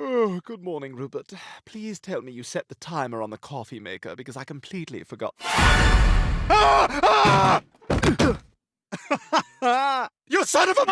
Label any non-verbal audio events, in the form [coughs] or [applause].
Oh, good morning, Rupert. Please tell me you set the timer on the coffee maker because I completely forgot. Ah! Ah! [coughs] you son of a...